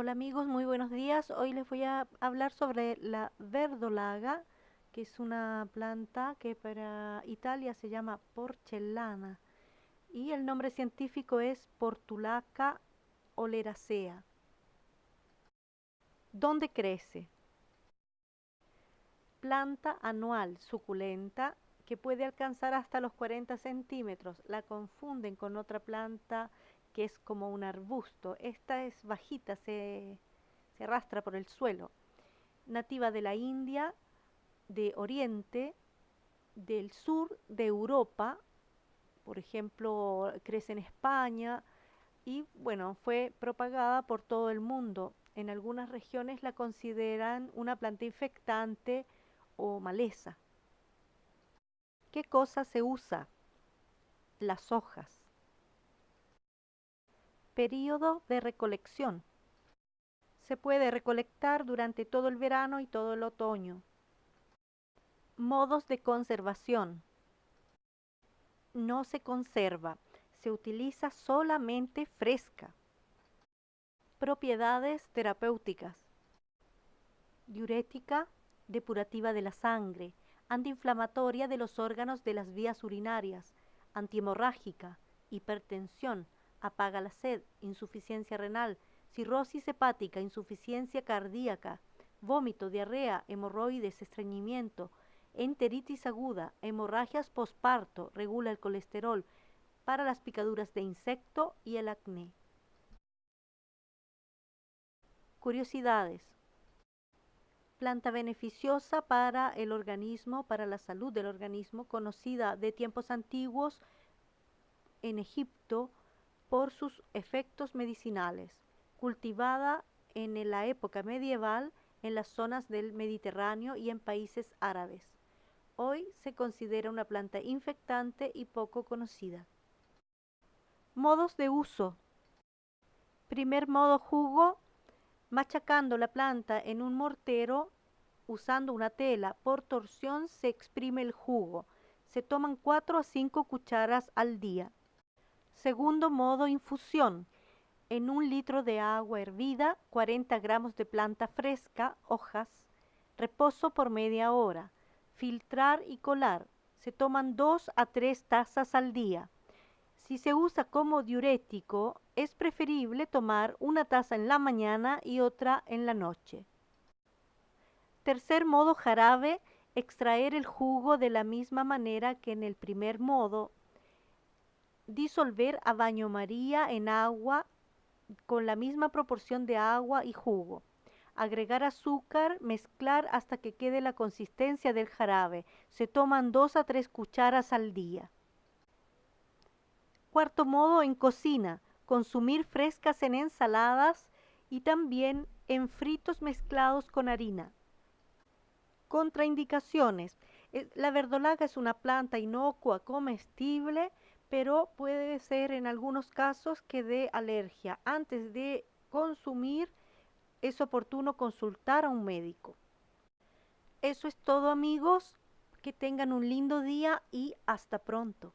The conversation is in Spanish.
Hola amigos, muy buenos días. Hoy les voy a hablar sobre la verdolaga, que es una planta que para Italia se llama porcellana y el nombre científico es Portulaca oleracea. ¿Dónde crece? Planta anual suculenta que puede alcanzar hasta los 40 centímetros. La confunden con otra planta que es como un arbusto. Esta es bajita, se, se arrastra por el suelo. Nativa de la India, de Oriente, del sur de Europa, por ejemplo, crece en España y bueno, fue propagada por todo el mundo. En algunas regiones la consideran una planta infectante o maleza. ¿Qué cosa se usa? Las hojas. Período de recolección. Se puede recolectar durante todo el verano y todo el otoño. Modos de conservación. No se conserva, se utiliza solamente fresca. Propiedades terapéuticas. Diurética, depurativa de la sangre, antiinflamatoria de los órganos de las vías urinarias, antihemorrágica, hipertensión, apaga la sed, insuficiencia renal, cirrosis hepática, insuficiencia cardíaca, vómito, diarrea, hemorroides, estreñimiento, enteritis aguda, hemorragias posparto, regula el colesterol, para las picaduras de insecto y el acné. Curiosidades. Planta beneficiosa para el organismo, para la salud del organismo, conocida de tiempos antiguos en Egipto por sus efectos medicinales, cultivada en la época medieval en las zonas del Mediterráneo y en países árabes. Hoy se considera una planta infectante y poco conocida. Modos de uso. Primer modo jugo, machacando la planta en un mortero usando una tela. Por torsión se exprime el jugo. Se toman 4 a 5 cucharas al día. Segundo modo, infusión. En un litro de agua hervida, 40 gramos de planta fresca, hojas, reposo por media hora. Filtrar y colar. Se toman 2 a 3 tazas al día. Si se usa como diurético, es preferible tomar una taza en la mañana y otra en la noche. Tercer modo jarabe, extraer el jugo de la misma manera que en el primer modo, disolver a baño María en agua con la misma proporción de agua y jugo. Agregar azúcar, mezclar hasta que quede la consistencia del jarabe. Se toman dos a tres cucharas al día. Cuarto modo en cocina, consumir frescas en ensaladas y también en fritos mezclados con harina. Contraindicaciones. Eh, la verdolaga es una planta inocua, comestible, pero puede ser en algunos casos que dé alergia. Antes de consumir es oportuno consultar a un médico. Eso es todo amigos, que tengan un lindo día y hasta pronto.